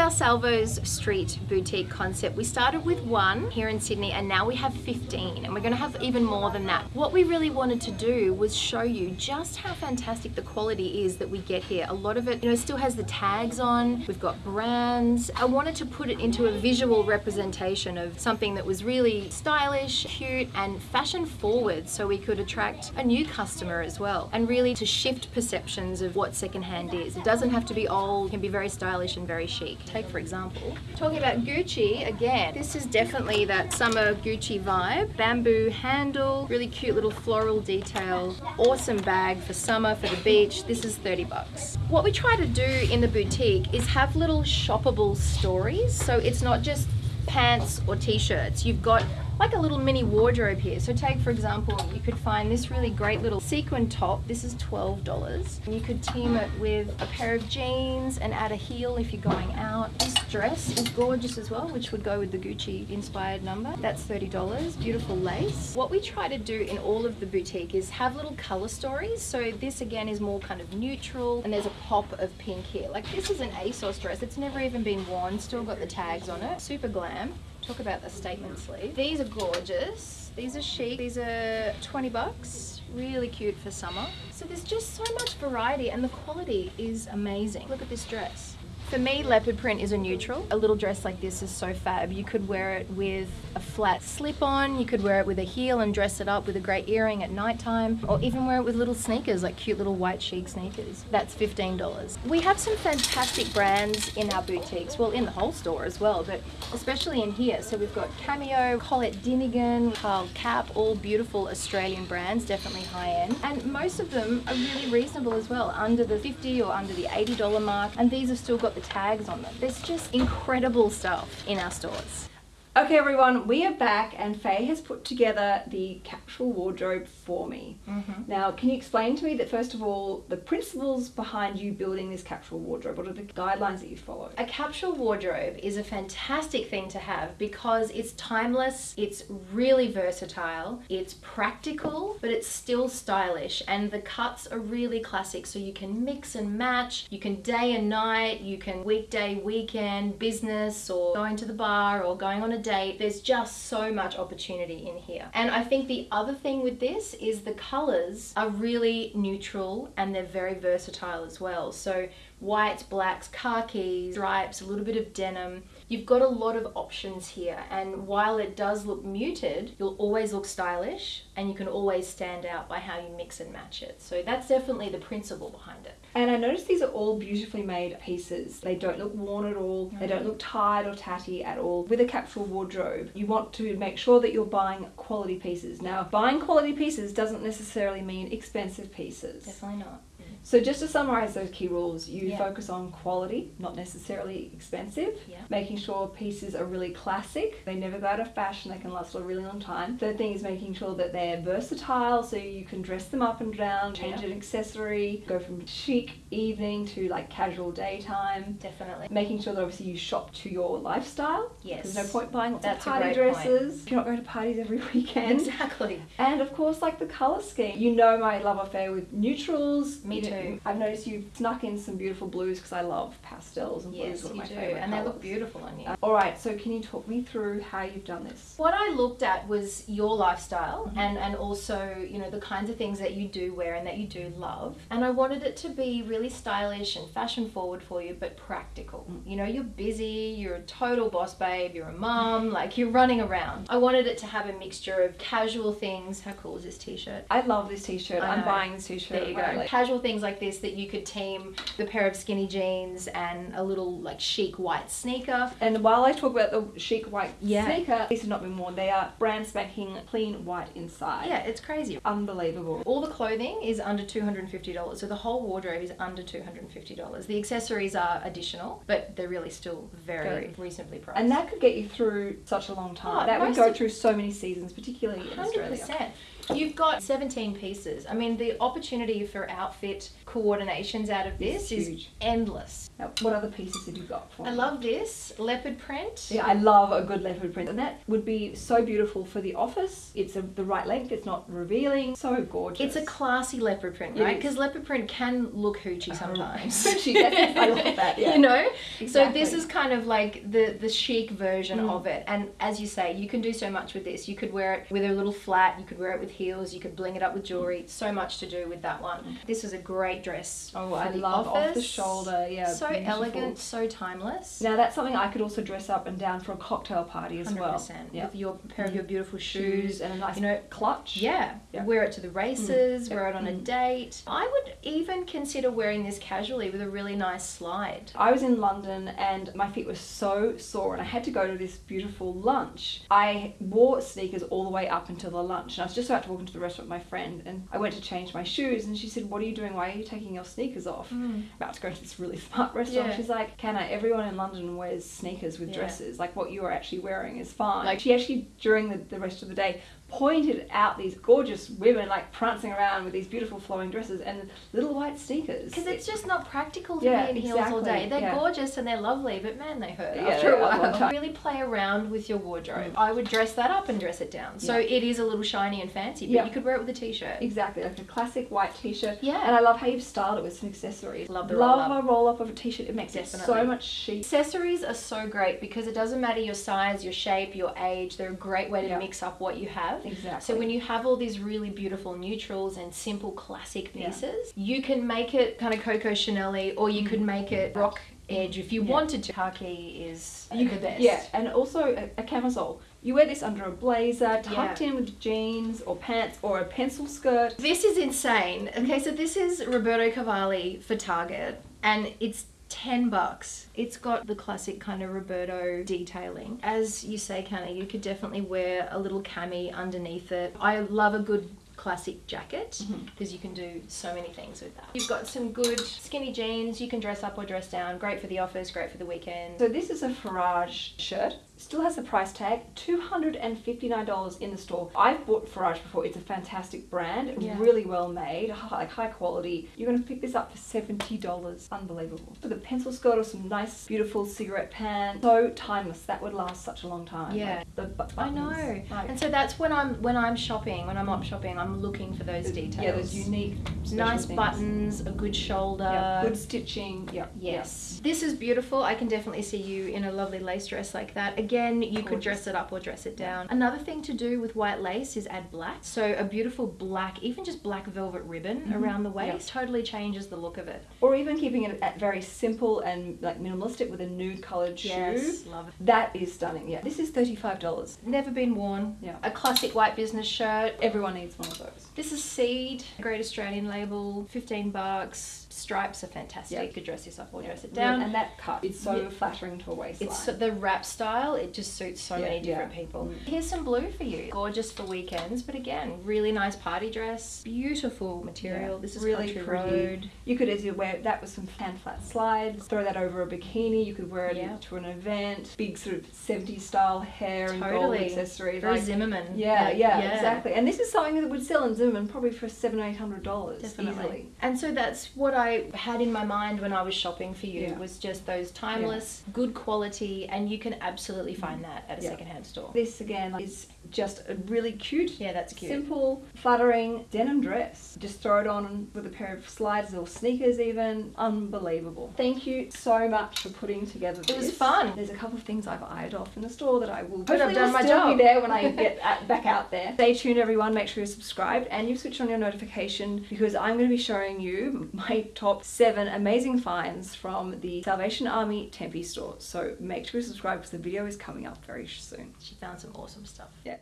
our Salvo's Street boutique concept. We started with one here in Sydney and now we have 15 and we're going to have even more than that. What we really wanted to do was show you just how fantastic the quality is that we get here. A lot of it, you know, still has the tags on. We've got brands. I wanted to put it into a visual representation of something that was really stylish, cute and fashion forward so we could attract a new customer as well and really to shift perceptions of what secondhand is. It doesn't have to be old, it can be very stylish and very chic. Take for example, talking about Gucci again, this is definitely that summer Gucci vibe. Bamboo handle, really cute little floral detail, awesome bag for summer, for the beach. This is 30 bucks. What we try to do in the boutique is have little shoppable stories. So it's not just pants or t-shirts. You've got like a little mini wardrobe here. So take for example, you could find this really great little sequin top. This is $12. And you could team it with a pair of jeans and add a heel if you're going out. This dress is gorgeous as well, which would go with the Gucci inspired number. That's $30, beautiful lace. What we try to do in all of the boutique is have little color stories. So this again is more kind of neutral and there's a pop of pink here. Like this is an ASOS dress. It's never even been worn, still got the tags on it. Super glam talk about the statement sleeve. These are gorgeous. These are chic. These are 20 bucks. Really cute for summer. So there's just so much variety and the quality is amazing. Look at this dress. For me, leopard print is a neutral. A little dress like this is so fab. You could wear it with a flat slip-on, you could wear it with a heel and dress it up with a great earring at nighttime, or even wear it with little sneakers, like cute little white chic sneakers. That's $15. We have some fantastic brands in our boutiques, well, in the whole store as well, but especially in here. So we've got Cameo, Collette Dinnigan, Carl Kapp, all beautiful Australian brands, definitely high-end. And most of them are really reasonable as well, under the 50 or under the $80 mark, and these have still got the tags on them. There's just incredible stuff in our stores. Okay everyone, we are back and Faye has put together the capsule wardrobe for me. Mm -hmm. Now, can you explain to me that first of all, the principles behind you building this capsule wardrobe? What are the guidelines that you follow? A capsule wardrobe is a fantastic thing to have because it's timeless, it's really versatile, it's practical, but it's still stylish and the cuts are really classic so you can mix and match, you can day and night, you can weekday, weekend, business or going to the bar or going on a There's just so much opportunity in here. And I think the other thing with this is the colors are really neutral and they're very versatile as well. So whites, blacks, khakis, stripes, a little bit of denim. You've got a lot of options here and while it does look muted, you'll always look stylish and you can always stand out by how you mix and match it. So that's definitely the principle behind it. And I noticed these are all beautifully made pieces. They don't look worn at all. They don't look tired or tatty at all. With a capsule wardrobe, you want to make sure that you're buying quality pieces. Now, buying quality pieces doesn't necessarily mean expensive pieces. Definitely not. So just to summarize those key rules, you yeah. focus on quality, not necessarily expensive, yeah. making sure pieces are really classic, they never go out of fashion, they can last a really long time. Third thing is making sure that they're versatile, so you can dress them up and down, change yeah. an accessory, go from chic evening to like casual daytime. Definitely. Making sure that obviously you shop to your lifestyle. Yes. There's no point buying lots That's of party dresses. Point. You're not going to parties every weekend. Exactly. And of course like the colour scheme. You know my love affair with neutrals. Me too. I've noticed you've snuck in some beautiful blues because I love pastels and yes, blues. Yes, you do. And colours. they look beautiful on you. Uh, all right, so can you talk me through how you've done this? What I looked at was your lifestyle mm -hmm. and, and also, you know, the kinds of things that you do wear and that you do love. And I wanted it to be really stylish and fashion forward for you, but practical. Mm. You know, you're busy, you're a total boss babe, you're a mom, like you're running around. I wanted it to have a mixture of casual things. How cool is this t-shirt? I love this t-shirt. I'm buying this t-shirt. There you go. Casual things like this that you could team the pair of skinny jeans and a little like chic white sneaker. And while I talk about the chic white yeah. sneaker, these have not been worn. They are brand spanking clean white inside. Yeah, it's crazy. Unbelievable. All the clothing is under $250. So the whole wardrobe is under $250. The accessories are additional, but they're really still very, very. reasonably priced. And that could get you through such a long time. Oh, that would go through so many seasons, particularly 100%. in Australia. You've got 17 pieces. I mean, the opportunity for outfit coordinations out of this is endless. Now, what other pieces have you got for I me? love this leopard print. Yeah, I love a good leopard print, and that would be so beautiful for the office. It's a, the right length. It's not revealing. So gorgeous. It's a classy leopard print, right? Because leopard print can look hoochie sometimes. Hoochie, I love that, yeah. You know, so this is kind of like the the chic version Mm. of it. And as you say, you can do so much with this. You could wear it with a little flat. You could wear it with heels. You could bling it up with jewelry. So much to do with that one. This is a great dress. Oh, I love off the shoulder. Yeah, So beautiful. elegant, so timeless. Now that's something I could also dress up and down for a cocktail party as Hundred well. Yeah. With your pair of your beautiful Shoes shoes. and a nice you know, clutch. Yeah. Yeah. Wear it to the races, Mm. wear it on a Mm. date. I would even consider wearing this casually with a really nice slide. I was in London and my feet were so sore and I had to go to this beautiful lunch. I wore sneakers all the way up until the lunch and I was just about to walk into the restaurant with my friend and I went to change my shoes and she said, What are you doing? Why are you taking your sneakers off? Hmm. About to go to this really smart restaurant. Yeah. She's like, Canna, everyone in London wears sneakers with Yeah. dresses. Like what you are actually wearing is fine. Like- Like she actually during the, the rest of the day pointed out these gorgeous women like prancing around with these beautiful flowing dresses and little white sneakers. Because it's just not practical to Yeah, be in heels all day. They're yeah. gorgeous and they're lovely, but man, they hurt Yeah, after a while. Really play around with your wardrobe. Mm. I would dress that up and dress it down. So it is a little shiny and fancy, but you could wear it with a t-shirt. Exactly, like a classic white t-shirt. Yeah. And I love how you've styled it with some accessories. Love the love roll-up. a roll up of a t-shirt. It makes it so much chic. Accessories are so great because it doesn't matter your size, your shape, your age. They're a great way to mix up what you have. Exactly. So when you have all these really beautiful neutrals and simple classic Yeah. pieces, you can make it kind of Coco Chanel or you could mm-hmm. make it rock edge if you Yeah. wanted to. Khaki is you the could, best. yeah, and also a, a camisole. You wear this under a blazer, tucked in with jeans or pants or a pencil skirt. This is insane. Okay, so this is Roberto Cavalli for Target, and it's 10 bucks. It's got the classic kind of Roberto detailing. As you say, Canna, you could definitely wear a little cami underneath it. I love a good classic jacket Mm-hmm. because you can do so many things with that. You've got some good skinny jeans, you can dress up or dress down. Great for the office, great for the weekend. So this is a Farage shirt. Still has the price tag, $259 in the store. I've bought Farage before. It's a fantastic brand, Yeah. really well made, hi- like high quality. You're going to pick this up for $70. Unbelievable. With a pencil skirt or some nice, beautiful cigarette pants. So timeless. That would last such a long time. Yeah. Like the I know. Like, And so that's when I'm when I'm shopping, when I'm op shopping, I'm looking for those details. Yeah, those unique, nice things. buttons, a good shoulder. Yeah, good stitching. Yeah. Yes. This is beautiful. I can definitely see you in a lovely lace dress like that. Again, you could dress it up or dress it down. Another thing to do with white lace is add black. So a beautiful black, even just black velvet ribbon Mhm. around the Yeah. waist totally changes the look of it. Or even keeping it at very simple and like minimalistic with a nude coloured shoe. Yes, love it. That is stunning. Yeah. This is $35. Never been worn. Yeah. A classic white business shirt. Everyone needs one of those. This is Seed, Great Australian label, 15 bucks. Stripes are fantastic. Yeah. You could dress this up or dress it Yeah, down. And that cut is so Yeah. flattering to a waistline. It's so- the wrap style, it just suits so Yeah, many different yeah. people. Mm. Here's some blue for you. Gorgeous for weekends, but again, really nice party dress. Beautiful material. Yeah, This is really pretty. Road. You could easily wear that with some hand flat slides, throw that over a bikini, you could wear it Yeah. to an event, big sort of 70s style hair and gold Totally. accessories. Very like- Zimmermann. yeah, Like, yeah, exactly. And this is something that would sell in Zimmermann probably for seven or eight hundred dollars Definitely. easily. And so that's what I had in my mind when I was shopping for you Yeah. was just those timeless, good quality, and you can absolutely find mm-hmm. that at a Yeah. secondhand store. This again is just a really cute, Yeah, that's cute. simple, flattering denim dress. Just throw it on with a pair of slides or sneakers, even. Unbelievable. Thank you so much for putting together this. It was fun. There's a couple of things I've eyed off in the store that I will. But I've done my job. Be there when I get at, back out there. Stay tuned, everyone. Make sure you're subscribed and you switch on your notification because I'm going to be showing you my top seven amazing finds from the Salvation Army Tempe store. So make sure you subscribe because the video is coming up very soon. She found some awesome stuff. Yeah.